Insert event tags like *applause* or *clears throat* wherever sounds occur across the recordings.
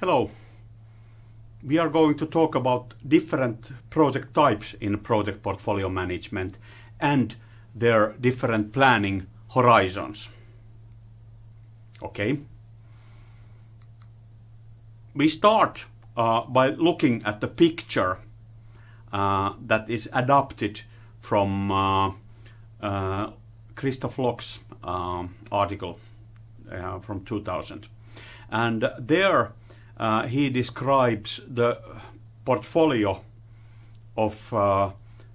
Hello. We are going to talk about different project types in project portfolio management and their different planning horizons. Okay. We start uh, by looking at the picture uh, that is adapted from uh, uh Christoph Loch's um, article uh, from 2000. And there he describes the portfolio of uh,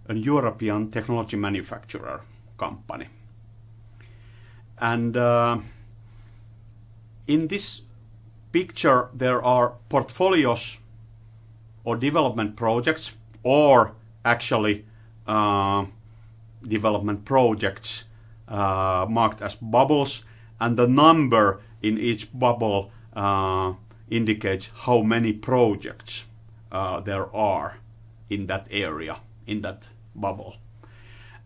a European technology manufacturer company. And uh, in this picture, there are portfolios or development projects, or actually uh, development projects uh, marked as bubbles, and the number in each bubble uh, indicates how many projects uh, there are in that area, in that bubble.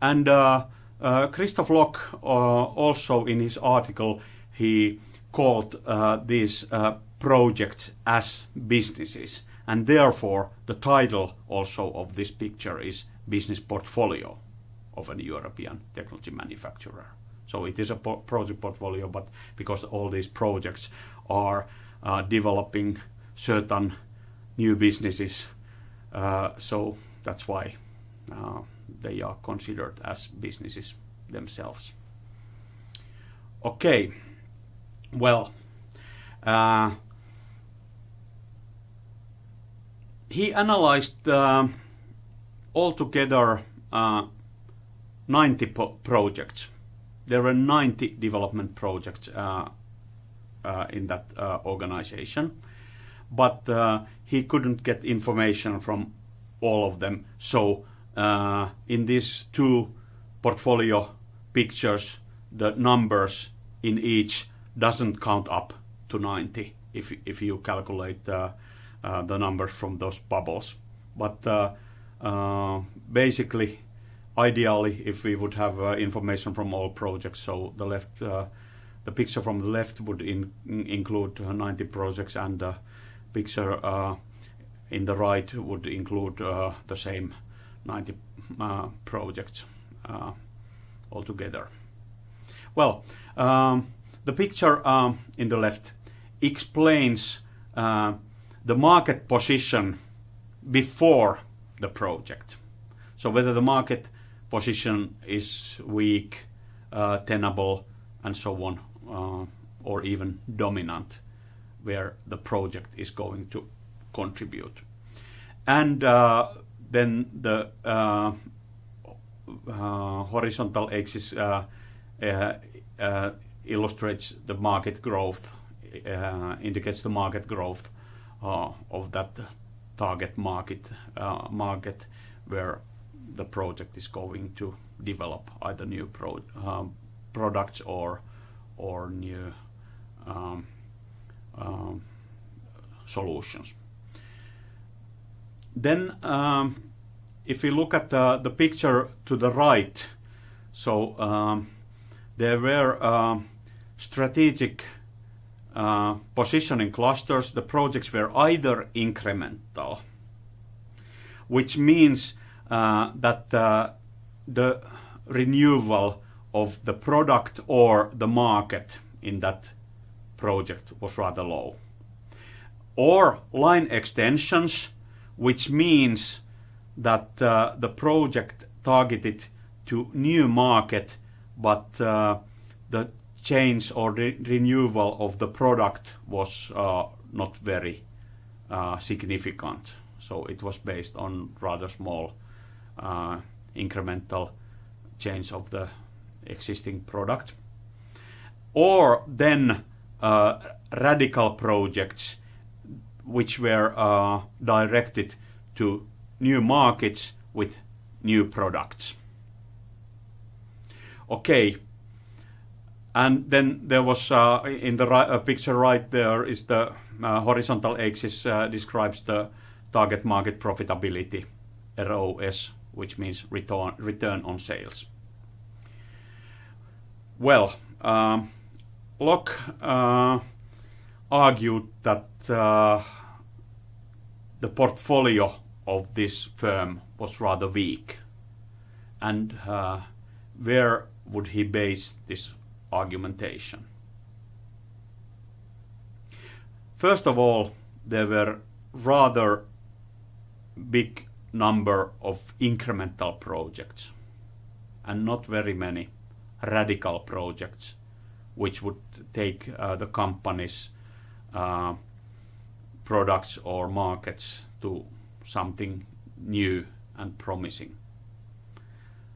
And uh, uh, Christoph Loch uh, also in his article, he called uh, these uh, projects as businesses. And therefore, the title also of this picture is Business Portfolio of a European technology manufacturer. So it is a project portfolio, but because all these projects are developing certain new businesses. Uh, so that's why uh, they are considered as businesses themselves. Okay, well, uh, he analyzed uh, altogether uh, 90 projects. There were 90 development projects uh, uh, in that uh, organization. But uh, he couldn't get information from all of them. So in these two portfolio pictures, the numbers in each doesn't count up to 90 if, if you calculate uh, uh, the numbers from those bubbles. But uh, basically, ideally, if we would have information from all projects, so the left the picture from the left would in, include uh, 90 projects and the picture uh, in the right would include uh, the same 90 projects altogether. Well, um, the picture um, in the left explains uh, the market position before the project. So whether the market position is weak, uh, tenable, and so on, uh, or even dominant where the project is going to contribute. And uh, then the uh, uh horizontal axis uh, uh, illustrates the market growth, indicates the market growth of that target market, market where the project is going to develop either new pro products or or new um, um, solutions. Then um, if we look at the, the picture to the right, so um, there were uh, strategic uh, positioning clusters. The projects were either incremental, which means uh, that uh, the renewal of the product or the market in that project was rather low. Or line extensions, which means that uh, the project targeted to new market, but uh, the change or re renewal of the product was uh, not very uh, significant. So it was based on rather small uh, incremental change of the existing product. Or then uh, radical projects which were uh, directed to new markets with new products. Okay, and then there was uh, in the right, uh, picture right there is the uh, horizontal axis uh, describes the target market profitability, ROS, which means return, return on sales. Well, um, Loch uh, argued that uh, the portfolio of this firm was rather weak. And uh, where would he base this argumentation? First of all, there were rather big number of incremental projects and not very many radical projects which would take uh, the company's uh, products or markets to something new and promising.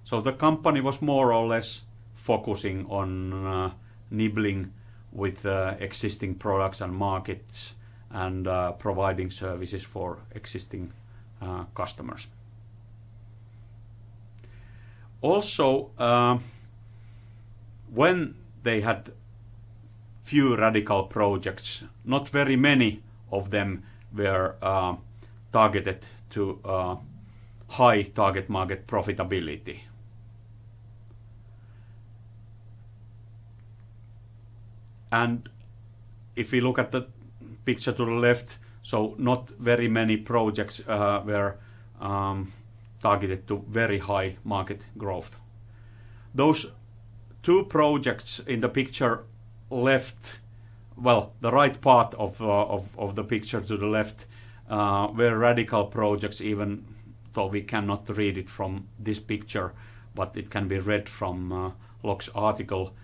So the company was more or less focusing on uh, nibbling with existing products and markets and providing services for existing customers. Also, when they had few radical projects, not very many of them were uh, targeted to uh, high target market profitability. And if we look at the picture to the left, so not very many projects uh, were um, targeted to very high market growth. Those two projects in the picture left, well, the right part of, uh, of, of the picture to the left uh, were radical projects, even though we cannot read it from this picture, but it can be read from uh, Loch's article.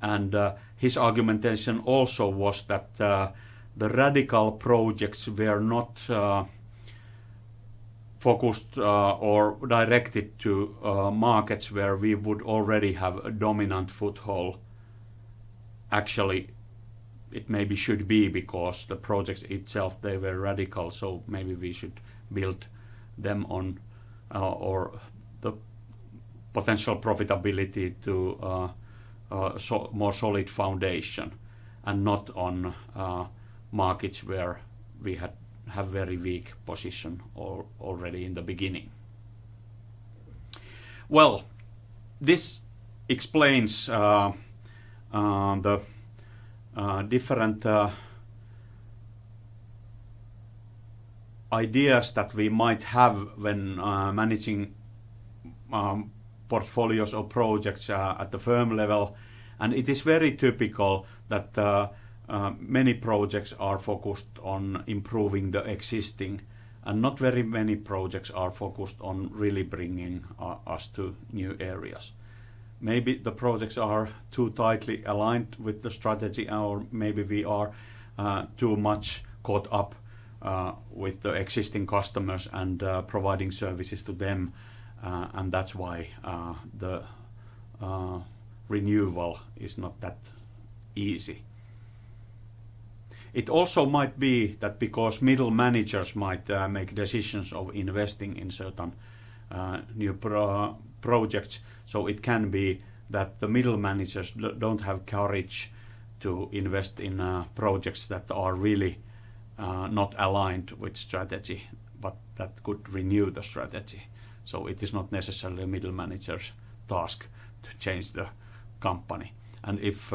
And uh, his argumentation also was that uh, the radical projects were not uh, focused uh, or directed to uh, markets where we would already have a dominant foothold. Actually, it maybe should be because the projects itself they were radical, so maybe we should build them on uh, or the potential profitability to so more solid foundation and not on markets where we had have very weak position or already in the beginning. Well, this explains uh, uh, the uh, different uh, ideas that we might have when uh, managing um, portfolios or projects uh, at the firm level. And it is very typical that many projects are focused on improving the existing, and not very many projects are focused on really bringing uh, us to new areas. Maybe the projects are too tightly aligned with the strategy, or maybe we are uh, too much caught up uh, with the existing customers and uh, providing services to them, uh, and that's why the renewal is not that easy. It also might be that because middle managers might uh, make decisions of investing in certain uh, new pro projects, so it can be that the middle managers don't have courage to invest in uh, projects that are really not aligned with strategy, but that could renew the strategy. So it is not necessarily a middle manager's task to change the company. And if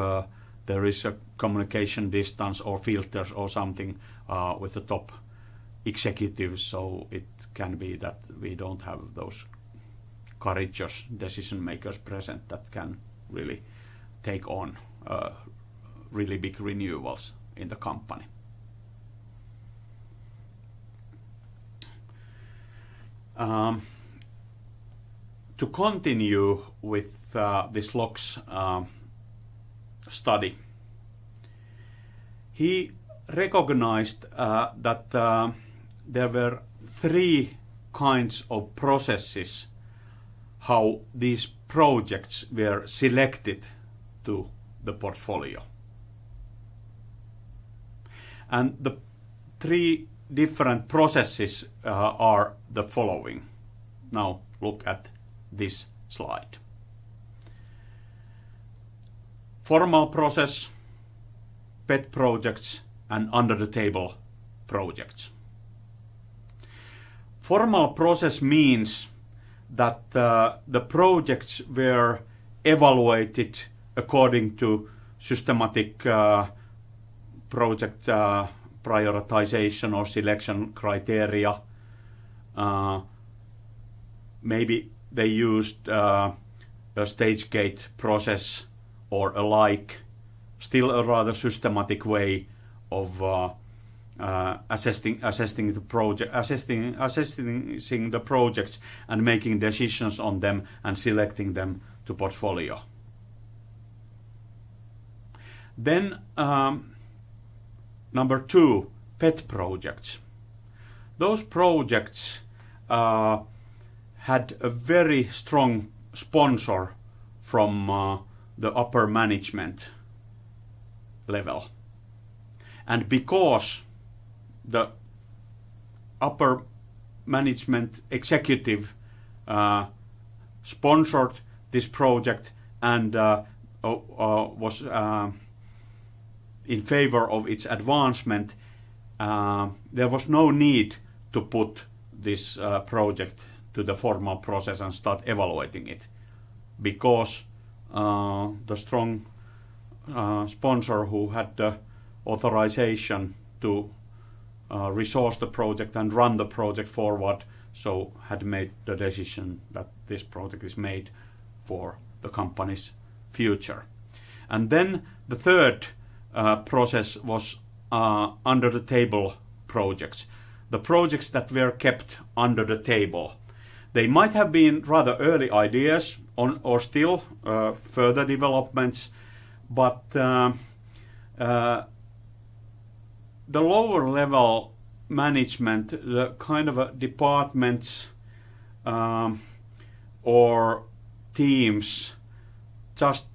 there is a communication distance or filters or something uh, with the top executives, so it can be that we don't have those courageous decision makers present that can really take on uh, really big renewals in the company. Um, to continue with uh, this Loch's uh, study. He recognized uh, that uh, there were three kinds of processes how these projects were selected to the portfolio. And the three different processes uh, are the following. Now look at this slide formal process, pet projects, and under the table projects. Formal process means that uh, the projects were evaluated according to systematic uh, project uh, prioritization or selection criteria. Uh, maybe they used uh, a stage gate process or alike, still a rather systematic way of uh, uh, assessing assessing the project assessing assessing the projects and making decisions on them and selecting them to portfolio. Then um, number two, pet projects. Those projects uh, had a very strong sponsor from uh, the upper management level. And because the upper management executive uh, sponsored this project and uh, uh, was in favor of its advancement, uh, there was no need to put this uh, project to the formal process and start evaluating it because the strong sponsor who had the authorization to uh, resource the project and run the project forward. So had made the decision that this project is made for the company's future. And then the third uh, process was uh, under the table projects. The projects that were kept under the table. They might have been rather early ideas on, or still uh, further developments, but uh, uh, the lower level management, the kind of departments um, or teams just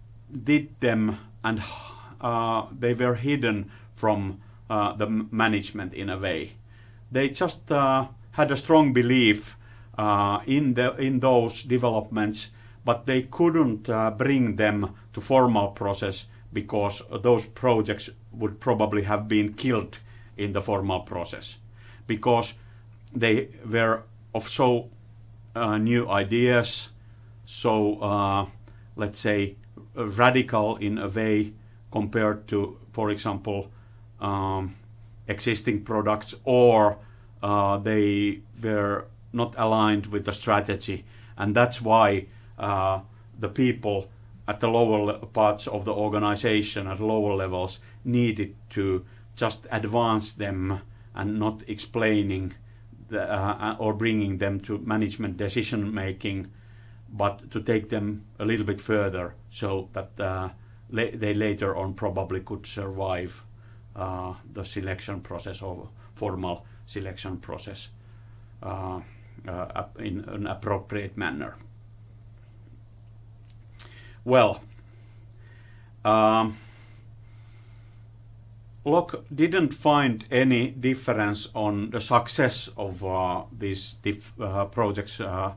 did them and uh, they were hidden from uh, the management in a way. They just uh, had a strong belief uh, in the in those developments, but they couldn't uh, bring them to formal process because those projects would probably have been killed in the formal process because they were of so uh, new ideas, so uh, let's say radical in a way compared to, for example, um, existing products, or uh, they were not aligned with the strategy, and that's why the people at the lower parts of the organization at lower levels needed to just advance them and not explaining the, uh, or bringing them to management decision making, but to take them a little bit further so that uh, they later on probably could survive uh, the selection process or formal selection process uh, uh, in an appropriate manner. Well, um, Loch didn't find any difference on the success of uh, these uh, projects uh,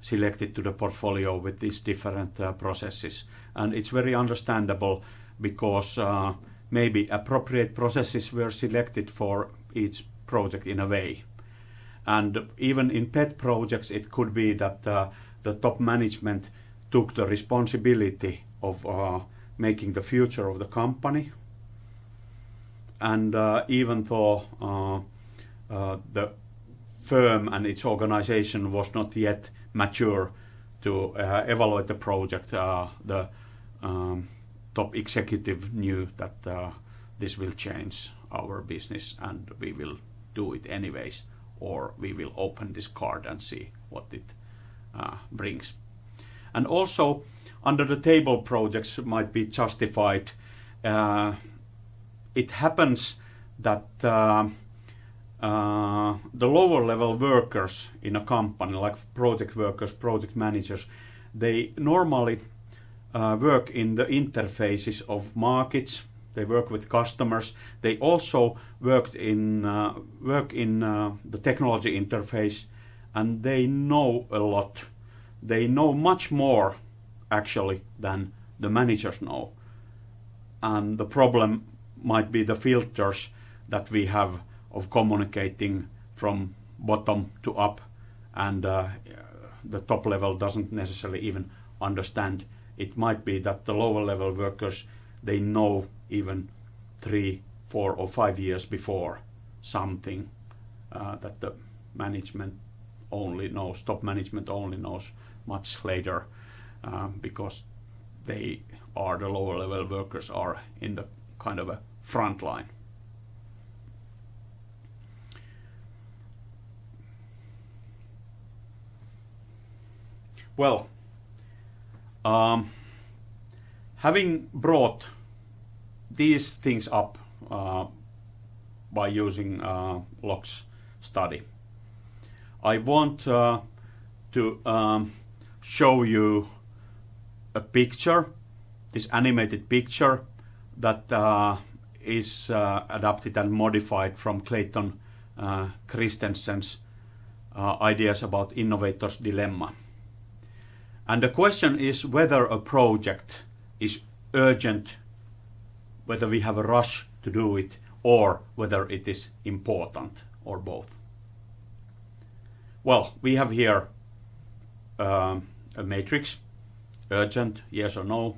selected to the portfolio with these different uh, processes. And it's very understandable because uh, maybe appropriate processes were selected for each project in a way. And even in pet projects, it could be that uh, the top management took the responsibility of making the future of the company and uh, even though uh, uh, the firm and its organization was not yet mature to evaluate the project, the um, top executive knew that this will change our business and we will do it anyways or we will open this card and see what it uh, brings. And also under the table projects might be justified uh, it happens that uh, uh, the lower level workers in a company, like project workers, project managers, they normally uh, work in the interfaces of markets. They work with customers. They also worked in uh, work in uh, the technology interface, and they know a lot. They know much more, actually, than the managers know. And the problem might be the filters that we have of communicating from bottom to up and uh, the top level doesn't necessarily even understand. It might be that the lower level workers, they know even three, four or five years before something uh, that the management only knows, top management only knows much later um, because they are the lower level workers are in the kind of a front line. Well, um, having brought these things up uh, by using uh, Loch's study, I want uh, to um, show you a picture, this animated picture that uh, is uh, adapted and modified from Clayton uh, Christensen's uh, ideas about innovator's dilemma. And the question is whether a project is urgent, whether we have a rush to do it, or whether it is important, or both. Well, we have here um, a matrix, urgent, yes or no,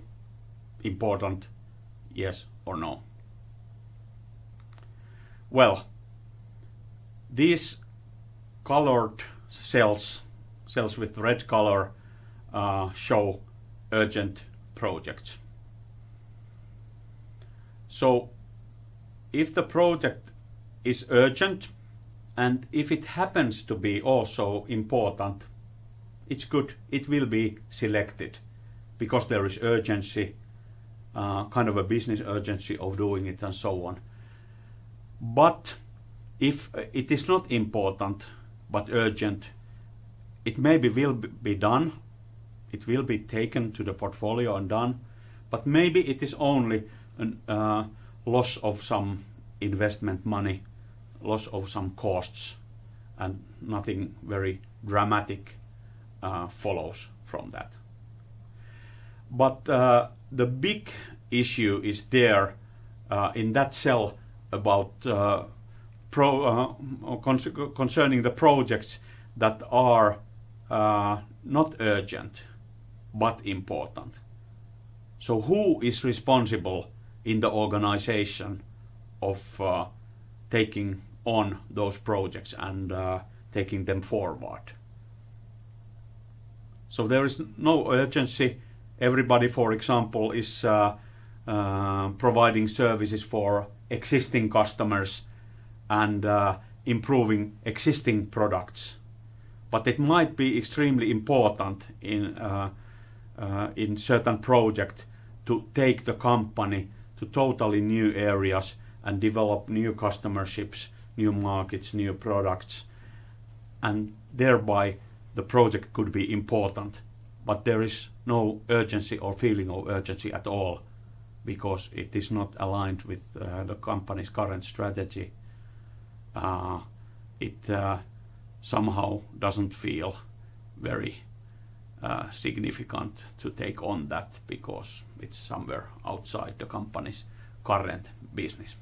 important, yes or no. Well, these colored cells, cells with red color, uh, show urgent projects. So if the project is urgent and if it happens to be also important, it's good, it will be selected because there is urgency, uh, kind of a business urgency of doing it and so on. But if it is not important but urgent, it maybe will be done, it will be taken to the portfolio and done, but maybe it is only a uh, loss of some investment money, loss of some costs, and nothing very dramatic. uh, follows from that. But uh, the big issue is there uh, in that cell about uh, pro, uh, concerning the projects that are uh, not urgent but important. So who is responsible in the organization of uh, taking on those projects and uh, taking them forward? So there is no urgency. Everybody, for example, is uh, uh providing services for existing customers and uh, improving existing products. But it might be extremely important in, uh, uh, in certain project to take the company to totally new areas and develop new customerships, new markets, new products, and thereby the project could be important, but there is no urgency or feeling of urgency at all because it is not aligned with uh, the company's current strategy. Uh, it uh, somehow doesn't feel very uh, significant to take on that because it's somewhere outside the company's current business.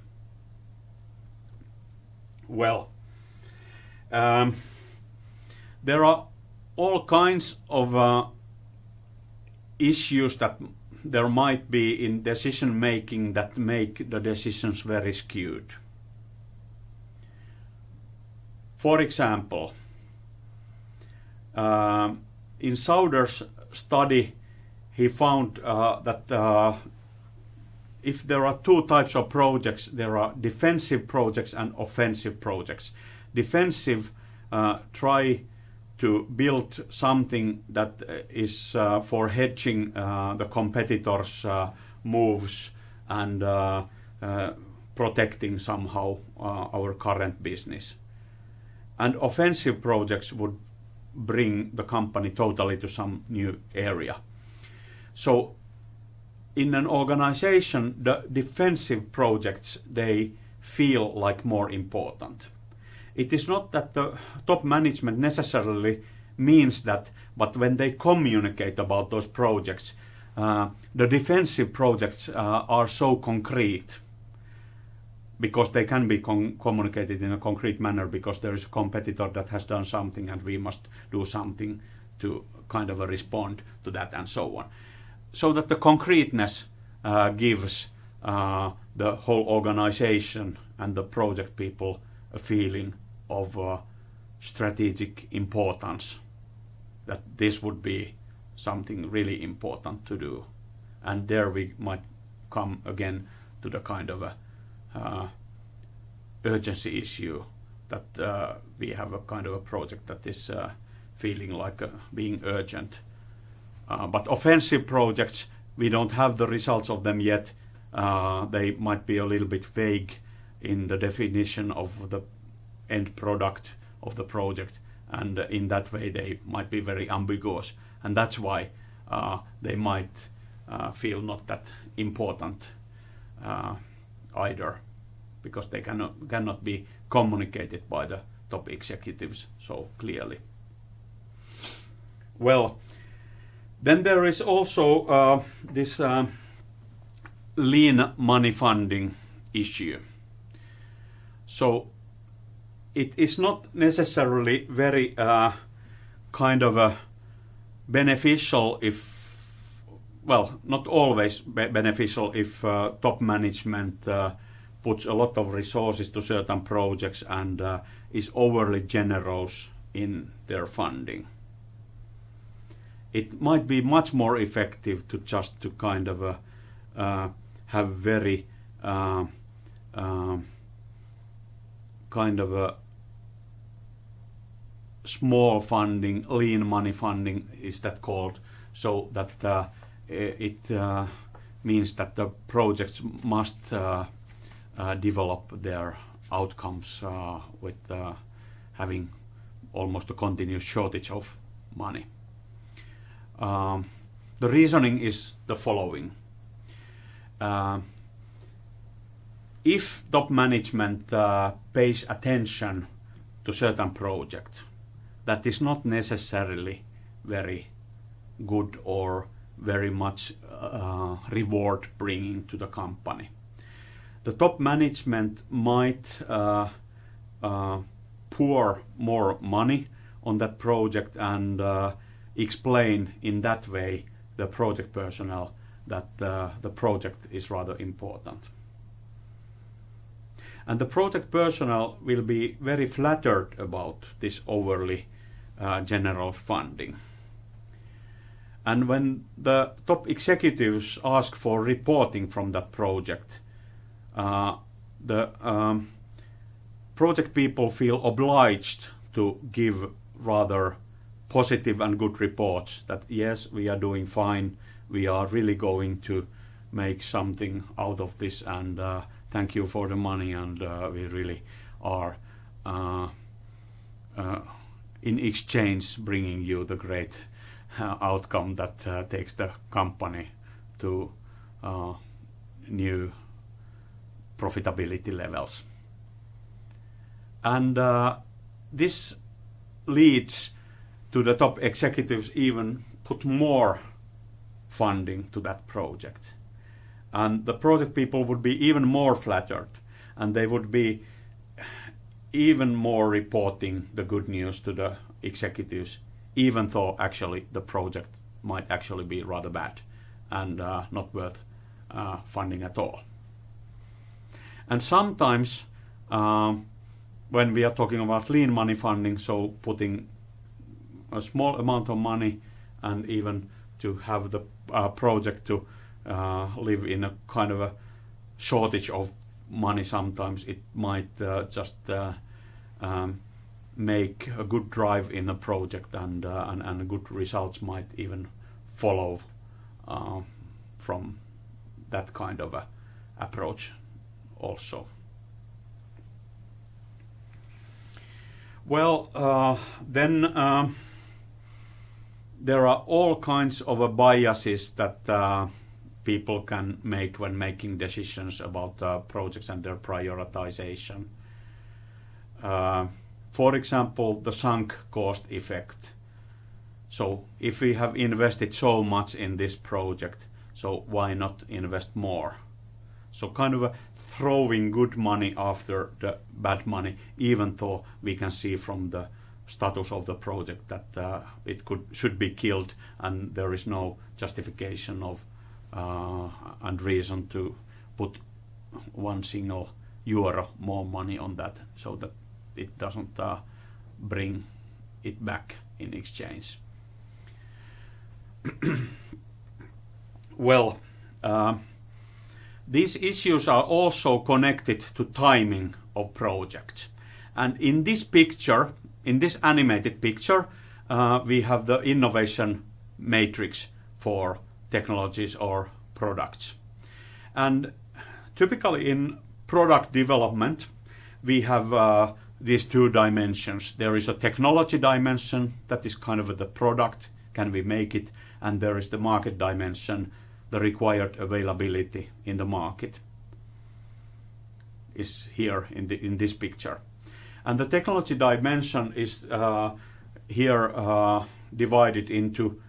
Well, um, there are all kinds of uh, issues that there might be in decision making that make the decisions very skewed. For example, uh, in Sauder's study, he found uh, that uh, if there are two types of projects, there are defensive projects and offensive projects. Defensive uh, try to build something that is uh, uh, for hedging uh, the competitors' uh, moves and uh, uh, protecting somehow our current business. And offensive projects would bring the company totally to some new area. So in an organization, the defensive projects, they feel like more important it is not that the top management necessarily means that, but when they communicate about those projects, uh, the defensive projects uh, are so concrete because they can be communicated in a concrete manner because there is a competitor that has done something and we must do something to kind of respond to that and so on. So that the concreteness uh, gives uh, the whole organization and the project people a feeling of uh, strategic importance that this would be something really important to do and there we might come again to the kind of a uh, urgency issue that uh, we have a kind of a project that is uh, feeling like uh, being urgent. Uh, but offensive projects, we don't have the results of them yet. Uh, they might be a little bit vague in the definition of the end product of the project, and in that way they might be very ambiguous, and that's why they might feel not that important either because they cannot, cannot be communicated by the top executives so clearly. Well, then there is also uh, this uh, lean money funding issue. So it is not necessarily very uh, kind of a beneficial if well not always be beneficial if uh, top management uh, puts a lot of resources to certain projects and uh, is overly generous in their funding. It might be much more effective to just to kind of uh, uh, have very uh, kind of a small funding, lean money funding is that called, so that uh, it uh, means that the projects must uh, develop their outcomes uh, with uh, having almost a continuous shortage of money. Um, the reasoning is the following. If top management uh, pays attention to certain project, that is not necessarily very good or very much uh, reward bringing to the company the top management might uh, uh, pour more money on that project and uh, explain in that way the project personnel that uh, the project is rather important. And the project personnel will be very flattered about this overly uh, generous funding. And when the top executives ask for reporting from that project, uh, the um, project people feel obliged to give rather positive and good reports that yes, we are doing fine, we are really going to make something out of this and uh, thank you for the money and uh, we really are uh, uh in exchange bringing you the great uh, outcome that takes the company to new profitability levels. And this leads to the top executives even put more funding to that project. And the project people would be even more flattered and they would be even more reporting the good news to the executives, even though actually the project might actually be rather bad and uh, not worth uh, funding at all. And sometimes um, when we are talking about lean money funding, so putting a small amount of money and even to have the uh, project to uh, live in a kind of a shortage of money sometimes it might uh, just uh, um, make a good drive in the project and, uh, and, and good results might even follow uh, from that kind of a approach also. Well, uh, then uh, there are all kinds of uh, biases that uh, people can make when making decisions about uh, projects and their prioritization. Uh, for example, the sunk cost effect. So if we have invested so much in this project, so why not invest more? So kind of throwing good money after the bad money, even though we can see from the status of the project that uh, it could should be killed and there is no justification of and reason to put one single euro more money on that so that it doesn't uh, bring it back in exchange. *clears throat* well, uh, these issues are also connected to timing of projects. And in this picture, in this animated picture, uh, we have the innovation matrix for technologies or products. And typically in product development, we have uh, these two dimensions. There is a technology dimension that is kind of the product, can we make it, and there is the market dimension, the required availability in the market is here in, the, in this picture. And the technology dimension is uh, here uh, divided into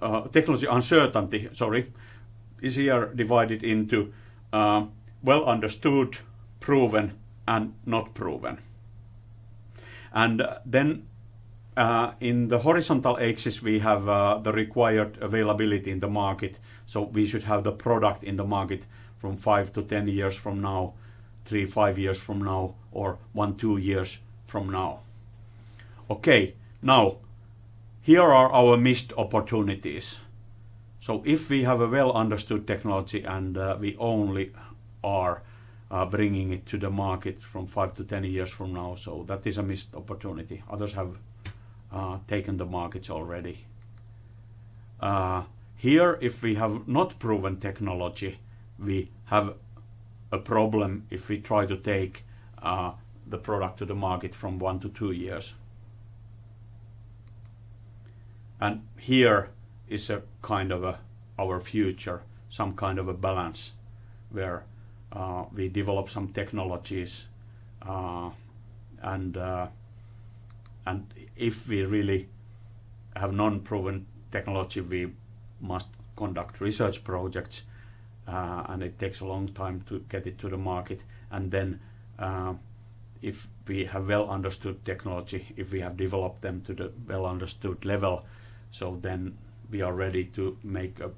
uh, technology uncertainty, sorry, is here divided into uh, well understood, proven, and not proven. And then uh, in the horizontal axis we have uh, the required availability in the market. So we should have the product in the market from 5 to 10 years from now, 3, 5 years from now, or 1, 2 years from now. Okay, now here are our missed opportunities. So if we have a well understood technology and uh, we only are uh, bringing it to the market from 5 to 10 years from now, so that is a missed opportunity. Others have uh, taken the markets already. Uh, here, if we have not proven technology, we have a problem if we try to take uh, the product to the market from one to two years. And here is a kind of a our future, some kind of a balance where uh, we develop some technologies uh, and uh, and if we really have non-proven technology, we must conduct research projects, uh, and it takes a long time to get it to the market. And then, uh, if we have well understood technology, if we have developed them to the well understood level, so then we are ready to make a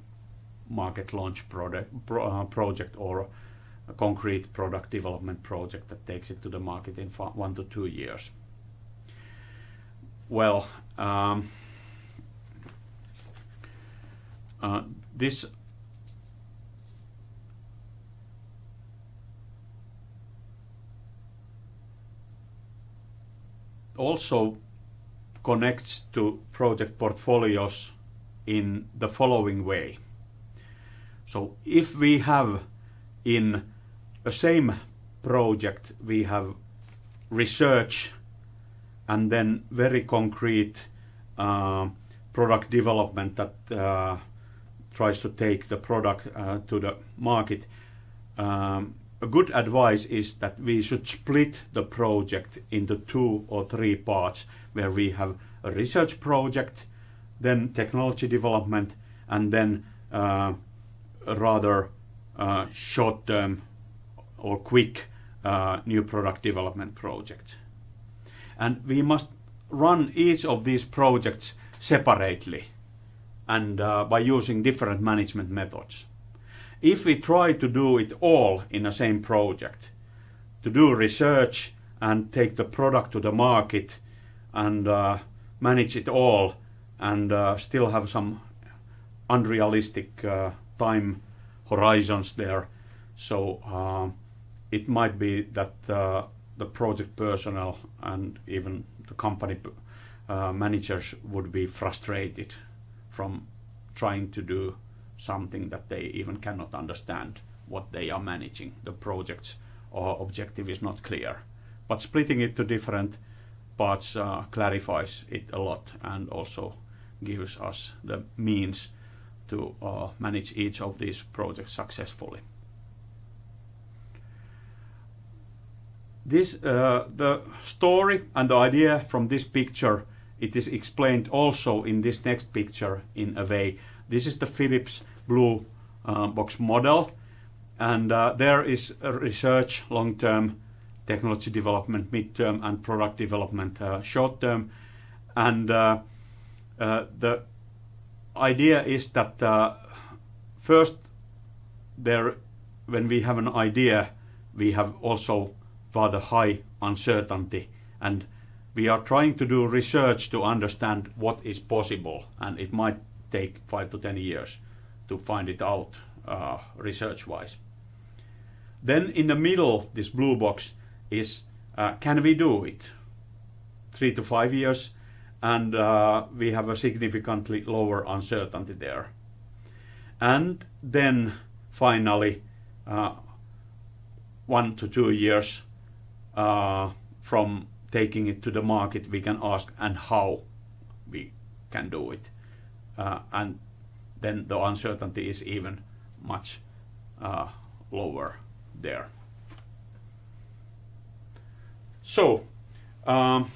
market launch uh, project or a concrete product development project that takes it to the market in one to two years. Well, um, uh, this also connects to project portfolios in the following way. So if we have in a same project, we have research and then very concrete uh, product development that uh, tries to take the product uh, to the market. Um, a good advice is that we should split the project into two or three parts where we have a research project, then technology development, and then uh, rather uh, short-term or quick uh, new product development project and we must run each of these projects separately and uh, by using different management methods. If we try to do it all in the same project, to do research and take the product to the market and uh, manage it all and uh, still have some unrealistic uh, time horizons there, so uh, it might be that uh, the project personnel and even the company uh, managers would be frustrated from trying to do something that they even cannot understand what they are managing. The project's or objective is not clear. But splitting it to different parts uh, clarifies it a lot and also gives us the means to uh, manage each of these projects successfully. This, uh, the story and the idea from this picture, it is explained also in this next picture in a way. This is the Philips Blue uh, Box model, and uh, there is research long-term, technology development mid-term, and product development uh, short-term. And uh, the idea is that first there when we have an idea, we have also rather high uncertainty, and we are trying to do research to understand what is possible, and it might take five to 10 years to find it out uh, research-wise. Then in the middle, this blue box is, uh, can we do it? Three to five years, and uh, we have a significantly lower uncertainty there. And then finally, uh, one to two years uh, from taking it to the market, we can ask and how we can do it. Uh, and then the uncertainty is even much uh, lower there. So, um,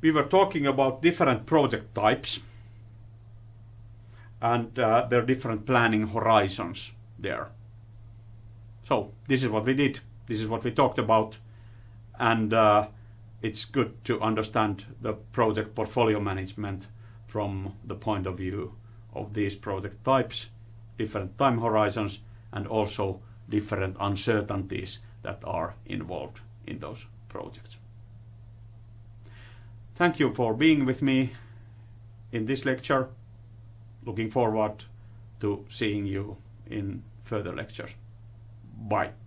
we were talking about different project types and uh, their different planning horizons there. So this is what we did. This is what we talked about, and uh, it's good to understand the project portfolio management from the point of view of these project types, different time horizons, and also different uncertainties that are involved in those projects. Thank you for being with me in this lecture. Looking forward to seeing you in further lectures. Bye.